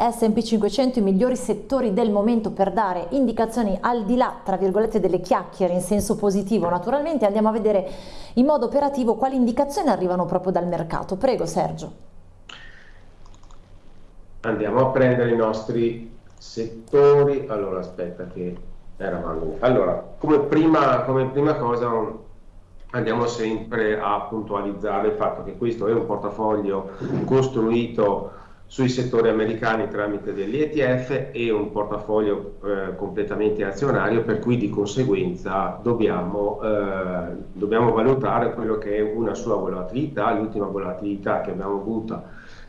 S&P 500 i migliori settori del momento per dare indicazioni al di là, tra virgolette, delle chiacchiere in senso positivo naturalmente, andiamo a vedere in modo operativo quali indicazioni arrivano proprio dal mercato. Prego Sergio. Andiamo a prendere i nostri settori, allora aspetta che eravamo, allora come prima, come prima cosa andiamo sempre a puntualizzare il fatto che questo è un portafoglio costruito sui settori americani tramite degli ETF e un portafoglio eh, completamente azionario per cui di conseguenza dobbiamo, eh, dobbiamo, valutare quello che è una sua volatilità, l'ultima volatilità che abbiamo avuto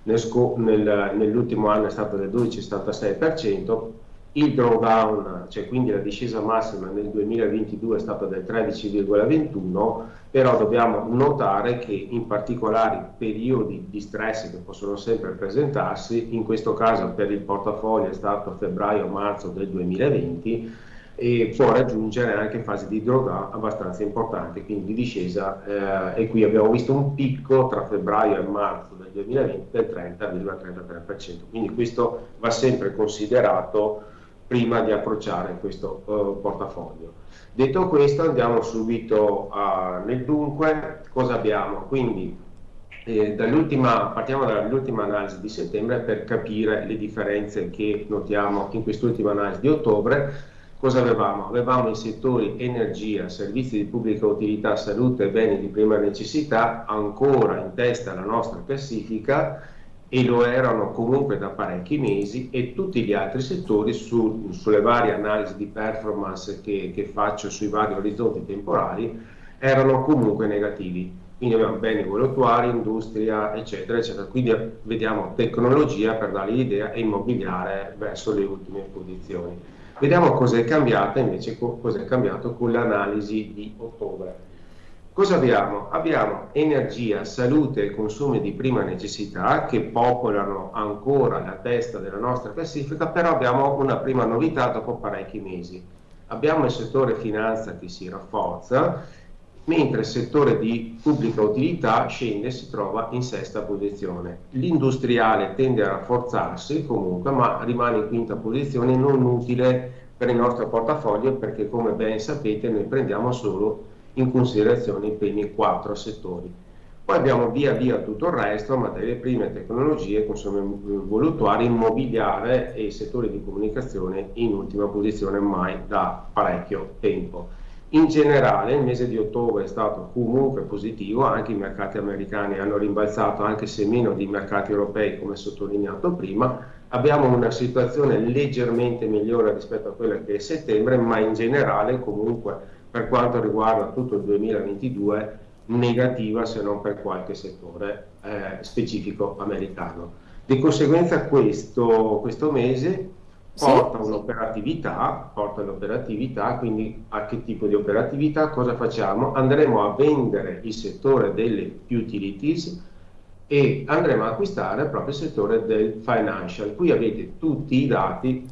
nel, nel, nell'ultimo anno è stata del 12,76%, il drawdown, cioè quindi la discesa massima nel 2022 è stata del 13,21, però dobbiamo notare che in particolari periodi di stress che possono sempre presentarsi, in questo caso per il portafoglio è stato febbraio-marzo del 2020, e può raggiungere anche fasi di drawdown abbastanza importanti, quindi di discesa eh, e qui abbiamo visto un picco tra febbraio e marzo del 2020 del 30,33%, quindi questo va sempre considerato prima di approcciare questo uh, portafoglio. Detto questo andiamo subito uh, nel dunque, cosa abbiamo? Quindi eh, partiamo dall'ultima analisi di settembre per capire le differenze che notiamo in quest'ultima analisi di ottobre. Cosa avevamo? Avevamo i settori energia, servizi di pubblica utilità, salute e beni di prima necessità ancora in testa alla nostra classifica e lo erano comunque da parecchi mesi e tutti gli altri settori su, sulle varie analisi di performance che, che, faccio sui vari orizzonti temporali erano comunque negativi. Quindi abbiamo beni voluttuari, industria, eccetera, eccetera. Quindi vediamo tecnologia per dare l'idea e immobiliare verso le ultime posizioni. Vediamo cos'è cambiato invece, cos'è cambiato con l'analisi di ottobre. Cosa abbiamo? Abbiamo energia, salute e consumi di prima necessità che popolano ancora la testa della nostra classifica, però abbiamo una prima novità dopo parecchi mesi. Abbiamo il settore finanza che si rafforza, mentre il settore di pubblica utilità scende e si trova in sesta posizione. L'industriale tende a rafforzarsi comunque, ma rimane in quinta posizione, non utile per il nostro portafoglio perché come ben sapete noi prendiamo solo in considerazione i primi quattro settori. Poi abbiamo via via tutto il resto, materie prime, tecnologie, consumi voluttuari, immobiliare e settori di comunicazione in ultima posizione mai da parecchio tempo. In generale il mese di ottobre è stato comunque positivo, anche i mercati americani hanno rimbalzato anche se meno di mercati europei come sottolineato prima, abbiamo una situazione leggermente migliore rispetto a quella che è settembre, ma in generale comunque per quanto riguarda tutto il 2022 negativa se non per qualche settore eh, specifico americano. Di conseguenza questo, questo mese porta sì. un'operatività, porta l'operatività, quindi a che tipo di operatività, cosa facciamo? Andremo a vendere il settore delle utilities e andremo a acquistare proprio il settore del financial. Qui avete tutti i dati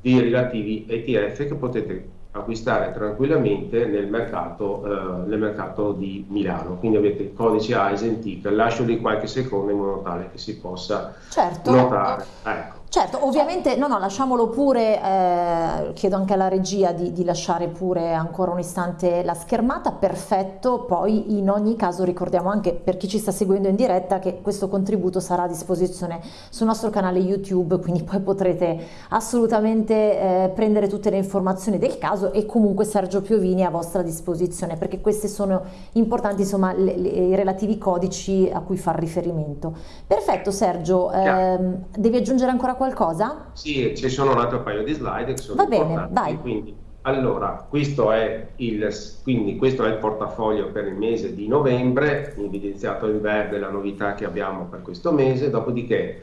di relativi ETF che potete acquistare tranquillamente nel mercato, eh, nel mercato di Milano. Quindi avete il codice Eisen TIC, lascio lì qualche secondo in modo tale che si possa certo. notare. Ecco. Certo, ovviamente, no, no, lasciamolo pure, eh, chiedo anche alla regia di, di, lasciare pure ancora un istante la schermata, perfetto, poi in ogni caso ricordiamo anche per chi ci sta seguendo in diretta che questo contributo sarà a disposizione sul nostro canale YouTube, quindi poi potrete assolutamente eh, prendere tutte le informazioni del caso e comunque Sergio Piovini è a vostra disposizione perché questi sono importanti insomma le, le, i relativi codici a cui far riferimento. Perfetto Sergio, ehm, devi aggiungere ancora qualcosa? Sì, ci sono un altro paio di slide che sono Va bene, vai. Quindi, allora, questo è, il, quindi questo è il portafoglio per il mese di novembre, evidenziato in verde la novità che abbiamo per questo mese, dopodiché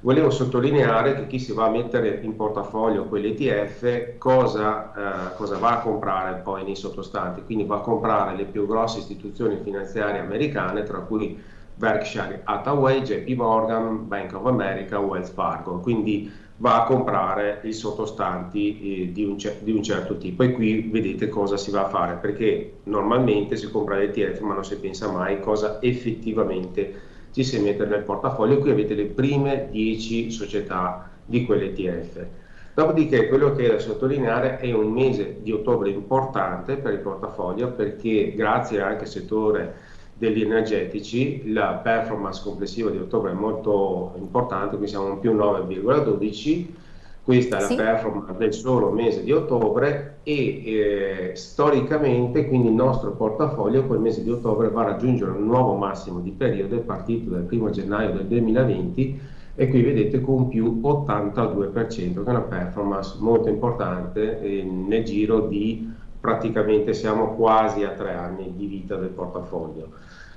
volevo sottolineare che chi si va a mettere in portafoglio quell'ETF cosa, eh, cosa va a comprare poi nei sottostanti, quindi va a comprare le più grosse istituzioni finanziarie americane, tra cui Berkshire Hathaway, JP Morgan, Bank of America, Wells Fargo, quindi va a comprare i sottostanti eh, di, un di, un certo tipo. E qui vedete cosa si va a fare perché normalmente si compra l'ETF ma non si pensa mai cosa effettivamente ci si mette nel portafoglio. Qui avete le prime 10 società di quell'ETF. Dopodiché quello che è da sottolineare è un mese di ottobre importante per il portafoglio perché grazie anche al settore degli energetici la performance complessiva di ottobre è molto importante, qui siamo in più 9,12 questa è la sì. performance del solo mese di ottobre e eh, storicamente quindi il nostro portafoglio quel mese di ottobre va a raggiungere un nuovo massimo di periodo, è partito dal 1 gennaio del 2020 e qui vedete con più 82%, che è una performance molto importante eh, nel giro di praticamente siamo quasi a tre anni di vita del portafoglio.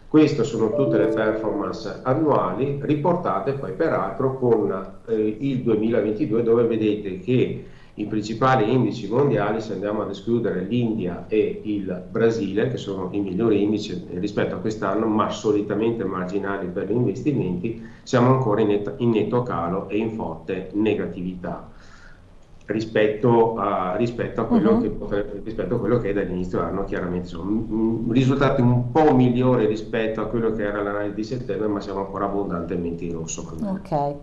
Queste sono tutte le performance annuali riportate poi peraltro con eh, il 2022 dove vedete che i principali indici mondiali, se andiamo ad escludere l'India e il Brasile, che sono i migliori indici rispetto a quest'anno, ma solitamente marginali per gli investimenti, siamo ancora in, net, in netto calo e in forte negatività rispetto a, rispetto a, quello, uh-huh. che potrebbe, rispetto a quello che è dall'inizio dell'anno chiaramente sono risultati un po' migliori rispetto a quello che era l'analisi di settembre ma siamo ancora abbondantemente in rosso ok